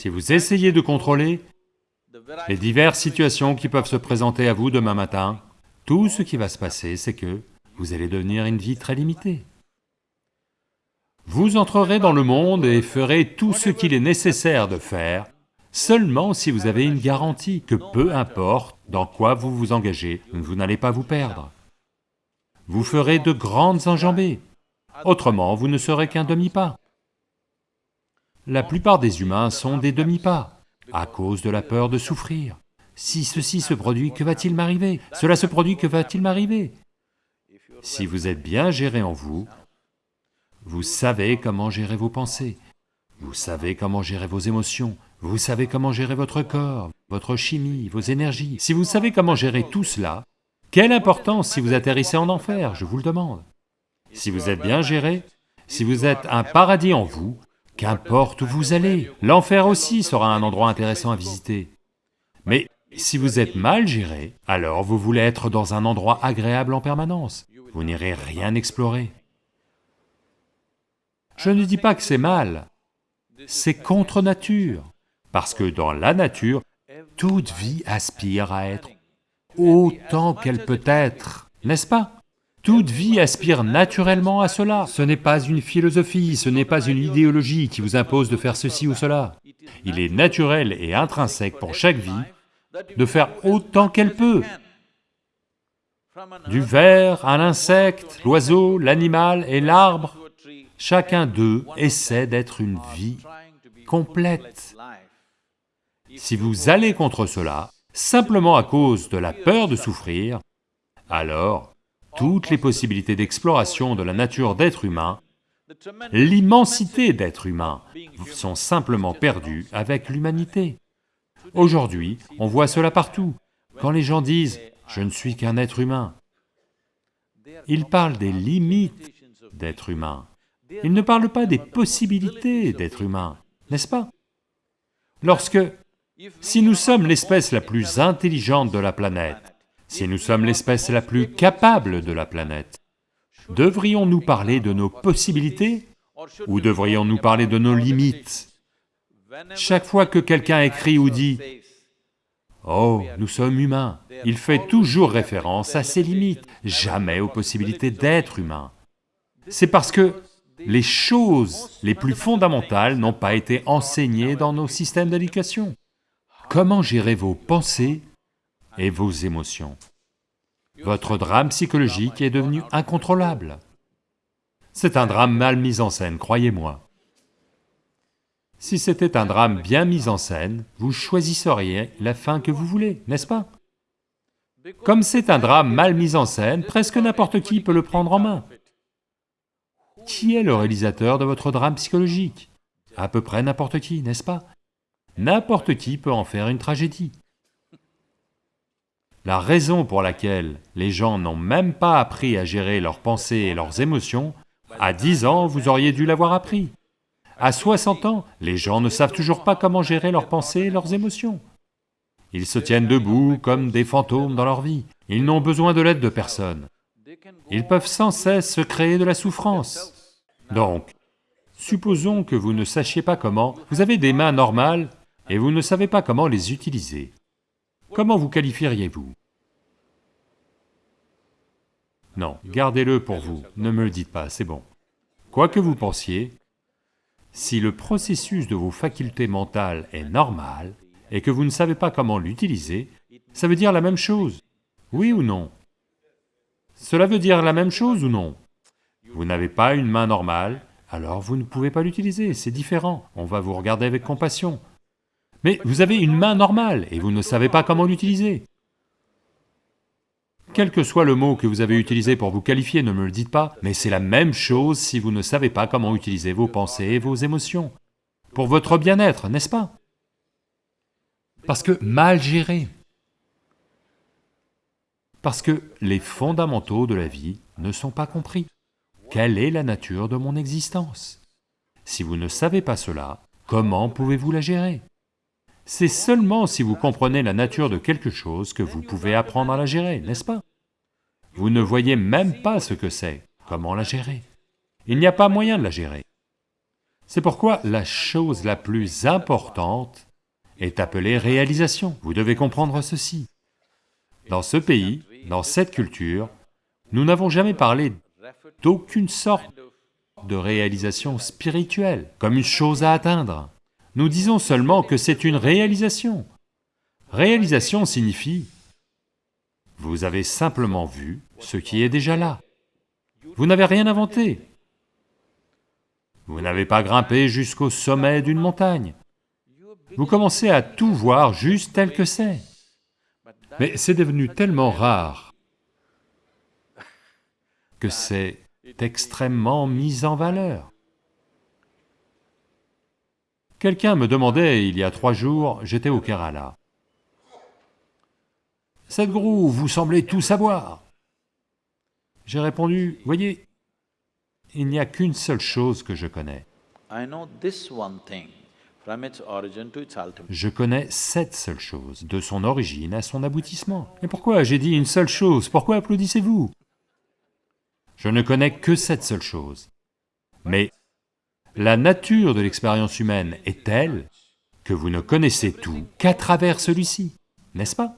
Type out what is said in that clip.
Si vous essayez de contrôler les diverses situations qui peuvent se présenter à vous demain matin, tout ce qui va se passer, c'est que vous allez devenir une vie très limitée. Vous entrerez dans le monde et ferez tout ce qu'il est nécessaire de faire, seulement si vous avez une garantie que peu importe dans quoi vous vous engagez, vous n'allez pas vous perdre. Vous ferez de grandes enjambées, autrement vous ne serez qu'un demi-pas. La plupart des humains sont des demi-pas, à cause de la peur de souffrir. Si ceci se produit, que va-t-il m'arriver? Cela se produit, que va-t-il m'arriver? Si vous êtes bien géré en vous, vous savez comment gérer vos pensées, vous savez comment gérer vos émotions, vous savez comment gérer votre corps, votre chimie, vos énergies. Si vous savez comment gérer tout cela, quelle importance si vous atterrissez en enfer, je vous le demande. Si vous êtes bien géré, si vous êtes un paradis en vous, qu'importe où vous allez, l'enfer aussi sera un endroit intéressant à visiter. Mais si vous êtes mal géré, alors vous voulez être dans un endroit agréable en permanence, vous n'irez rien explorer. Je ne dis pas que c'est mal, c'est contre nature, parce que dans la nature, toute vie aspire à être autant qu'elle peut être, n'est-ce pas? Toute vie aspire naturellement à cela, ce n'est pas une philosophie, ce n'est pas une idéologie qui vous impose de faire ceci ou cela. Il est naturel et intrinsèque pour chaque vie de faire autant qu'elle peut. Du ver à l'insecte, l'oiseau, l'animal et l'arbre, Chacun d'eux essaie d'être une vie complète. Si vous allez contre cela, simplement à cause de la peur de souffrir, alors toutes les possibilités d'exploration de la nature d'être humain, l'immensité d'être humain, sont simplement perdues avec l'humanité. Aujourd'hui, on voit cela partout. Quand les gens disent « je ne suis qu'un être humain », ils parlent des limites d'être humain. Il ne parle pas des possibilités d'être humain, n'est-ce pas? Lorsque, si nous sommes l'espèce la plus intelligente de la planète, si nous sommes l'espèce la plus capable de la planète, devrions-nous parler de nos possibilités ou devrions-nous parler de nos limites? Chaque fois que quelqu'un écrit ou dit « Oh, nous sommes humains », il fait toujours référence à ses limites, jamais aux possibilités d'être humain. C'est parce que les choses les plus fondamentales n'ont pas été enseignées dans nos systèmes d'éducation. Comment gérer vos pensées et vos émotions Votre drame psychologique est devenu incontrôlable. C'est un drame mal mis en scène, croyez-moi. Si c'était un drame bien mis en scène, vous choisisseriez la fin que vous voulez, n'est-ce pas? Comme c'est un drame mal mis en scène, presque n'importe qui peut le prendre en main. Qui est le réalisateur de votre drame psychologique? À peu près n'importe qui, n'est-ce pas? N'importe qui peut en faire une tragédie. La raison pour laquelle les gens n'ont même pas appris à gérer leurs pensées et leurs émotions, à 10 ans, vous auriez dû l'avoir appris. À 60 ans, les gens ne savent toujours pas comment gérer leurs pensées et leurs émotions. Ils se tiennent debout comme des fantômes dans leur vie, ils n'ont besoin de l'aide de personne. Ils peuvent sans cesse se créer de la souffrance. Donc, supposons que vous ne sachiez pas comment, vous avez des mains normales et vous ne savez pas comment les utiliser. Comment vous qualifieriez-vous? Non, gardez-le pour vous, ne me le dites pas, c'est bon. Quoi que vous pensiez, si le processus de vos facultés mentales est normal et que vous ne savez pas comment l'utiliser, ça veut dire la même chose, oui ou non? Cela veut dire la même chose ou non? Vous n'avez pas une main normale, alors vous ne pouvez pas l'utiliser, c'est différent, on va vous regarder avec compassion. Mais vous avez une main normale et vous ne savez pas comment l'utiliser. Quel que soit le mot que vous avez utilisé pour vous qualifier, ne me le dites pas, mais c'est la même chose si vous ne savez pas comment utiliser vos pensées et vos émotions. Pour votre bien-être, n'est-ce pas? Parce que mal géré. Parce que les fondamentaux de la vie ne sont pas compris. Quelle est la nature de mon existence? Si vous ne savez pas cela, comment pouvez-vous la gérer? C'est seulement si vous comprenez la nature de quelque chose que vous pouvez apprendre à la gérer, n'est-ce pas? Vous ne voyez même pas ce que c'est, comment la gérer Il n'y a pas moyen de la gérer. C'est pourquoi la chose la plus importante est appelée réalisation. Vous devez comprendre ceci. Dans ce pays, dans cette culture, nous n'avons jamais parlé d'aucune sorte de réalisation spirituelle, comme une chose à atteindre. Nous disons seulement que c'est une réalisation. Réalisation signifie, vous avez simplement vu ce qui est déjà là. Vous n'avez rien inventé. Vous n'avez pas grimpé jusqu'au sommet d'une montagne. Vous commencez à tout voir juste tel que c'est. Mais c'est devenu tellement rare que c'est extrêmement mis en valeur. Quelqu'un me demandait il y a trois jours, j'étais au Kerala. Sadhguru, vous semblez tout savoir. J'ai répondu, voyez, il n'y a qu'une seule chose que je connais. Je connais cette seule chose, de son origine à son aboutissement. Et pourquoi j'ai dit une seule chose? Pourquoi applaudissez-vous? Je ne connais que cette seule chose. Mais la nature de l'expérience humaine est telle que vous ne connaissez tout qu'à travers celui-ci, n'est-ce pas?